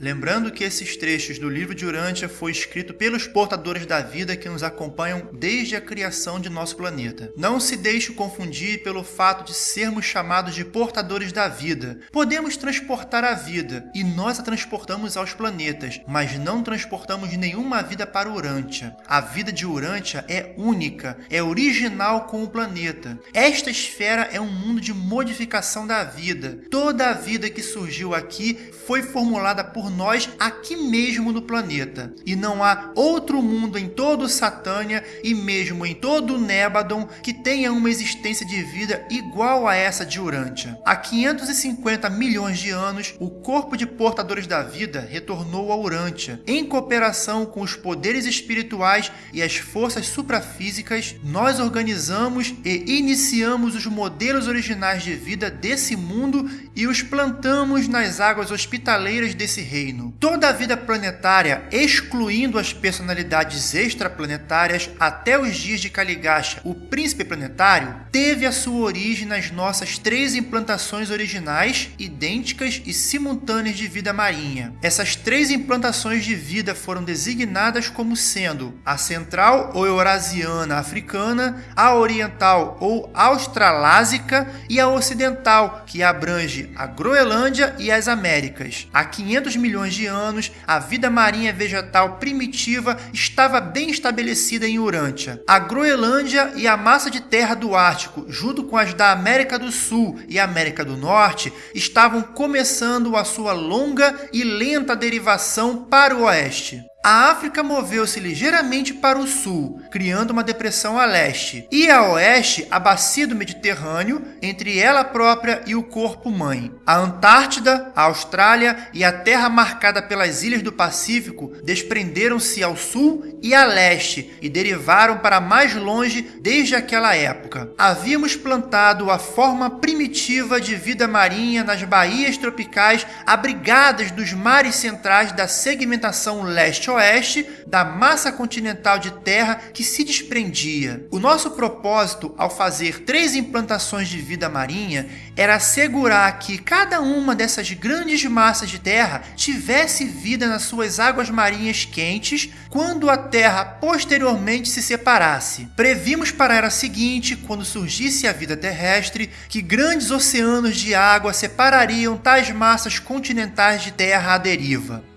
Lembrando que esses trechos do livro de Urântia foi escrito pelos portadores da vida que nos acompanham desde a criação de nosso planeta. Não se deixe confundir pelo fato de sermos chamados de portadores da vida. Podemos transportar a vida e nós a transportamos aos planetas, mas não transportamos nenhuma vida para Urântia. A vida de Urântia é única, é original com o planeta. Esta esfera é um mundo de modificação da vida. Toda a vida que surgiu aqui foi formulada por nós aqui mesmo no planeta. E não há outro mundo em todo Satânia e mesmo em todo Nébadon que tenha uma existência de vida igual a essa de Urântia. Há 550 milhões de anos, o corpo de portadores da vida retornou a Urântia. Em cooperação com os poderes espirituais e as forças suprafísicas, nós organizamos e iniciamos os modelos originais de vida desse mundo e os plantamos nas águas hospitaleiras desse reino reino. Toda a vida planetária, excluindo as personalidades extraplanetárias até os dias de Kaligasha, o príncipe planetário, teve a sua origem nas nossas três implantações originais, idênticas e simultâneas de vida marinha. Essas três implantações de vida foram designadas como sendo a central ou eurasiana africana, a oriental ou australásica e a ocidental, que abrange a Groenlândia e as Américas. Há 500 milhões milhões de anos, a vida marinha vegetal primitiva estava bem estabelecida em Urântia. A Groenlândia e a massa de terra do Ártico, junto com as da América do Sul e América do Norte, estavam começando a sua longa e lenta derivação para o oeste. A África moveu-se ligeiramente para o sul, criando uma depressão a leste, e a oeste a bacia do Mediterrâneo, entre ela própria e o corpo-mãe. A Antártida, a Austrália e a terra marcada pelas ilhas do Pacífico desprenderam-se ao sul e a leste e derivaram para mais longe desde aquela época. Havíamos plantado a forma primitiva de vida marinha nas baías tropicais abrigadas dos mares centrais da segmentação leste oeste da massa continental de terra que se desprendia. O nosso propósito ao fazer três implantações de vida marinha era assegurar que cada uma dessas grandes massas de terra tivesse vida nas suas águas marinhas quentes quando a Terra posteriormente se separasse. Previmos para a era seguinte, quando surgisse a vida terrestre, que grandes oceanos de água separariam tais massas continentais de terra à deriva.